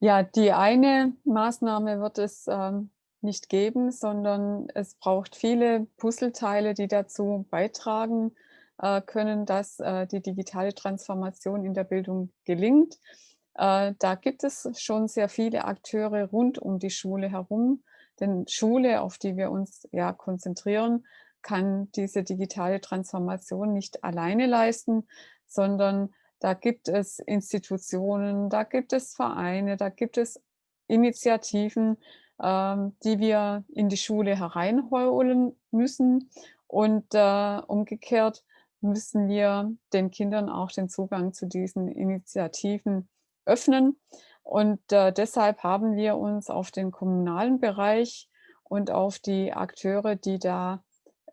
Ja, die eine Maßnahme wird es ähm, nicht geben, sondern es braucht viele Puzzleteile, die dazu beitragen äh, können, dass äh, die digitale Transformation in der Bildung gelingt. Äh, da gibt es schon sehr viele Akteure rund um die Schule herum, denn Schule, auf die wir uns ja konzentrieren, kann diese digitale Transformation nicht alleine leisten, sondern da gibt es Institutionen, da gibt es Vereine, da gibt es Initiativen, ähm, die wir in die Schule hereinholen müssen. Und äh, umgekehrt müssen wir den Kindern auch den Zugang zu diesen Initiativen öffnen. Und äh, deshalb haben wir uns auf den kommunalen Bereich und auf die Akteure, die da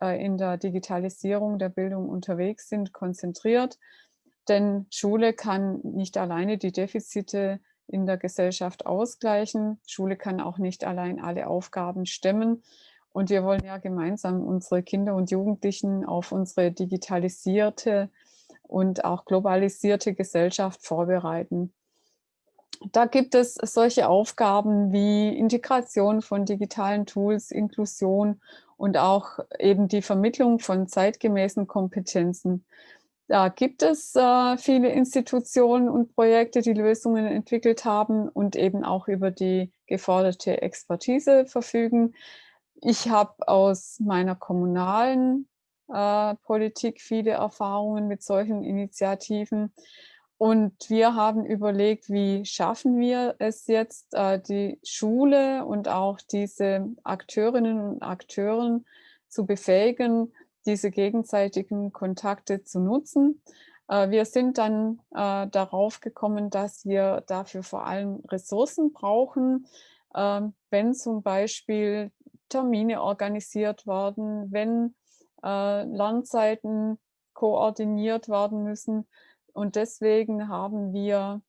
äh, in der Digitalisierung der Bildung unterwegs sind, konzentriert. Denn Schule kann nicht alleine die Defizite in der Gesellschaft ausgleichen. Schule kann auch nicht allein alle Aufgaben stemmen. Und wir wollen ja gemeinsam unsere Kinder und Jugendlichen auf unsere digitalisierte und auch globalisierte Gesellschaft vorbereiten. Da gibt es solche Aufgaben wie Integration von digitalen Tools, Inklusion und auch eben die Vermittlung von zeitgemäßen Kompetenzen. Da gibt es äh, viele Institutionen und Projekte, die Lösungen entwickelt haben und eben auch über die geforderte Expertise verfügen. Ich habe aus meiner kommunalen äh, Politik viele Erfahrungen mit solchen Initiativen. Und wir haben überlegt, wie schaffen wir es jetzt, äh, die Schule und auch diese Akteurinnen und Akteuren zu befähigen, diese gegenseitigen Kontakte zu nutzen. Äh, wir sind dann äh, darauf gekommen, dass wir dafür vor allem Ressourcen brauchen, ähm, wenn zum Beispiel Termine organisiert werden, wenn äh, Lernzeiten koordiniert werden müssen. Und deswegen haben wir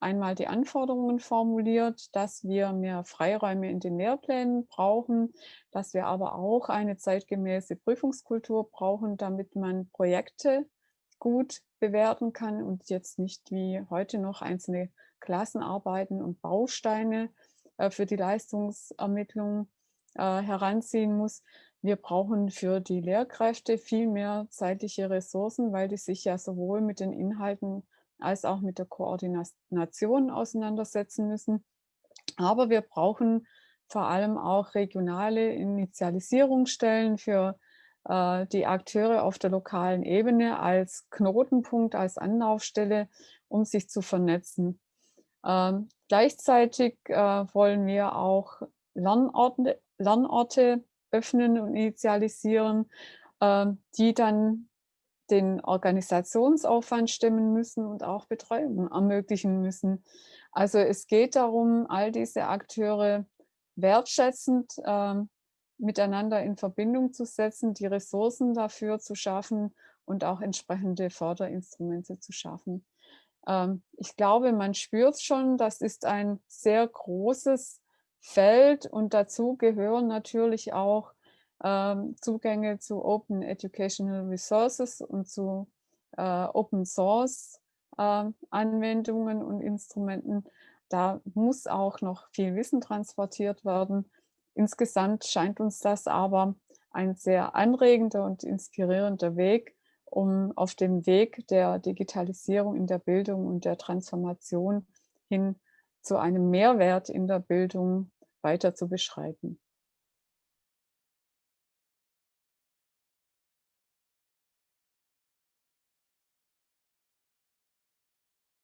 einmal die Anforderungen formuliert, dass wir mehr Freiräume in den Lehrplänen brauchen, dass wir aber auch eine zeitgemäße Prüfungskultur brauchen, damit man Projekte gut bewerten kann und jetzt nicht wie heute noch einzelne Klassenarbeiten und Bausteine äh, für die Leistungsermittlung äh, heranziehen muss. Wir brauchen für die Lehrkräfte viel mehr zeitliche Ressourcen, weil die sich ja sowohl mit den Inhalten als auch mit der Koordination auseinandersetzen müssen. Aber wir brauchen vor allem auch regionale Initialisierungsstellen für äh, die Akteure auf der lokalen Ebene als Knotenpunkt, als Anlaufstelle, um sich zu vernetzen. Ähm, gleichzeitig äh, wollen wir auch Lernorte, Lernorte öffnen und initialisieren, äh, die dann den Organisationsaufwand stemmen müssen und auch Betreuung ermöglichen müssen. Also es geht darum, all diese Akteure wertschätzend äh, miteinander in Verbindung zu setzen, die Ressourcen dafür zu schaffen und auch entsprechende Förderinstrumente zu schaffen. Ähm, ich glaube, man spürt schon, das ist ein sehr großes Feld und dazu gehören natürlich auch Zugänge zu Open Educational Resources und zu äh, Open Source äh, Anwendungen und Instrumenten. Da muss auch noch viel Wissen transportiert werden. Insgesamt scheint uns das aber ein sehr anregender und inspirierender Weg, um auf dem Weg der Digitalisierung in der Bildung und der Transformation hin zu einem Mehrwert in der Bildung weiter zu beschreiten.